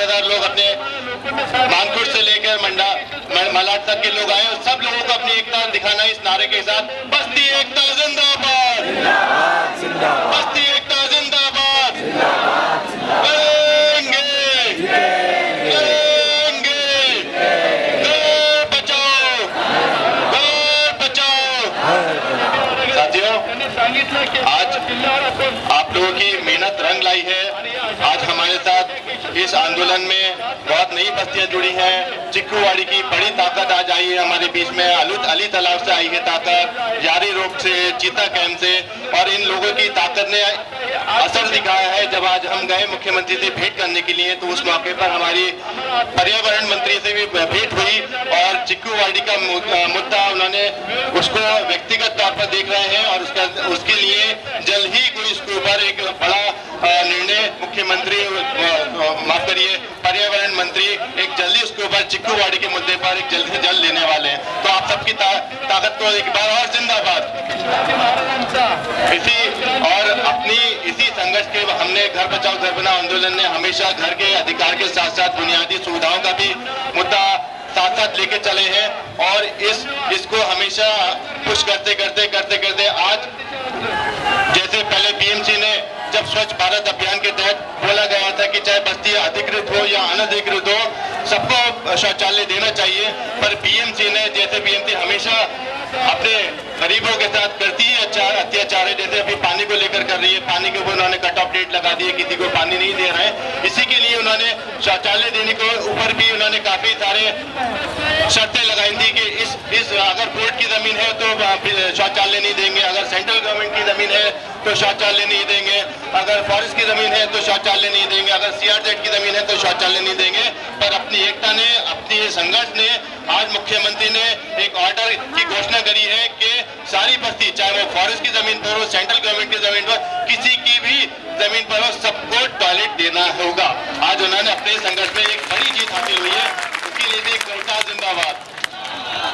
साथीदार लोग अपने मानकुट से लेकर मंडा मलाट तक के लोग आए और सब लोगों को अपनी एकता दिखाना इस नारे के साथ। बस्ती एकता जिंदाबाद। बस्ती एकता जिंदाबाद। करेंगे। करेंगे। बचाओ। बचाओ। साथियों, आज आप लोगों की मेहनत रंग लाई है। आज हमारे साथ इस आंदोलन में बहुत नई बस्तियाँ जुड़ी हैं। चिक्कूवाड़ी की बड़ी ताकत आज आई है हमारे बीच में। अलुत अली तालाब से आई है ताकत, यारी रोड से, चीता कैंप से। और इन लोगों की ताकत ने असर दिखाया है। जब आज हम गए मुख्यमंत्री से भेंट करने के लिए तो उस मौके पर हमारी पर्यावरण मंत्री से भी भेंट हुई और चिक्कूवाड़ी का मुद्दा उन्होंने उसको व्यक्तिगत तौर पर देख रहे हैं और उसका, उसके लिए जल्द ही कोई इसके ऊपर एक बड़ा मंत्री एक जल्दी उसके ऊपर चिक्कूवाड़ी के मुद्दे पर एक जल्द से जल्द लेने वाले हैं। तो आप सबकी ता, ताकत को एक बार और जिंदाबाद। इसी और अपनी इसी संघर्ष के हमने घर बचाओ घर बनाओ आंदोलन ने हमेशा घर के अधिकार के साथ साथ बुनियादी सुविधाओं का भी मुद्दा साथ साथ लेके चले हैं और इस इसको हमेशा पुश करते करते करते करते आज जैसे पहले बीएमसी ने जब स्वच्छ भारत अभियान के तहत अधिकृत हो या अनधिकृत हो, सबको शौचालय देना चाहिए। पर बीएमसी ने, जैसे बीएमसी हमेशा अपने गरीबों के साथ करती है अत्याचार अत्याचार है। जैसे अभी पानी को लेकर कर रही है, पानी के ऊपर उन्होंने कट ऑफ़ डेट लगा दी है, किसी को पानी नहीं दे रहे इसी के लिए उन्होंने शौचालय देने के, ऊपर भी उन्होंने काफ़ी सारे शर्तें लगाई थी कि इस इस, अगर कोर्ट की ज़मीन है तो शौचालय नहीं देंगे, अगर सेंट्रल गवर्नमेंट की ज़मीन है तो शौचालय नहीं देंगे। अगर फॉरेस्ट की ज़मीन है तो शौचालय नहीं देंगे, अगर सीआरजेड की ज़मीन है तो शौचालय नहीं देंगे। पर अपनी एकता ने, अपनी संघर्ष ने, आज मुख्यमंत्री ने एक ऑर्डर की घोषणा करी है कि सारी बस्ती, चाहे वो फॉरेस्ट की ज़मीन पर हो सेंट्रल गवर्नमेंट की ज़मीन पर किसी की भी ज़मीन पर हो, सबको टॉयलेट देना होगा। आज उन्होंने अपने संघर्ष में एक बड़ी जीत हासिल हुई है। उसके लिए भी सरकार जिंदाबाद।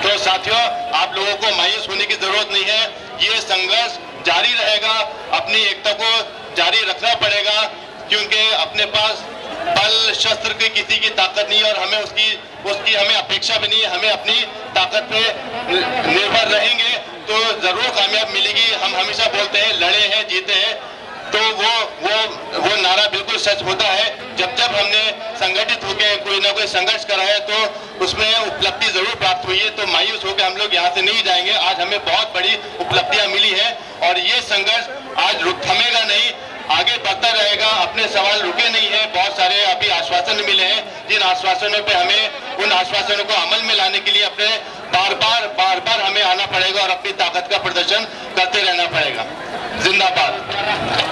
तो साथियों, आप लोगों को मायूस होने की ज़रूरत नहीं है। ये संघर्ष जारी रहेगा। अपनी एकता को क्योंकि अपने पास बल, शस्त्र की किसी की ताकत नहीं और हमें उसकी उसकी हमें अपेक्षा भी नहीं है, हमें अपनी ताकत पे निर्भर रहेंगे तो ज़रूर कामयाब मिलेगी। हम हमेशा बोलते हैं, लड़े हैं, जीते हैं। तो वो वो वो नारा बिल्कुल सच होता है। जब जब हमने संगठित होकर कोई ना कोई संघर्ष करा है तो उसमें उपलब्धि ज़रूर प्राप्त हुई है। तो मायूस होकर हम लोग यहाँ से नहीं जाएँगे। आज हमें बहुत बड़ी उपलब्धियाँ मिली है। और ये संघर्ष आज रुक थमेगा नहीं। आगे बढ़ता रहेगा, अपने सवाल रुके नहीं है, बहुत सारे अभी आश्वासन मिले हैं। जिन आश्वासनों पे हमें, उन आश्वासनों को अमल में लाने के लिए अपने बार बार बार बार हमें आना पड़ेगा और अपनी ताकत का प्रदर्शन करते रहना पड़ेगा। जिंदाबाद।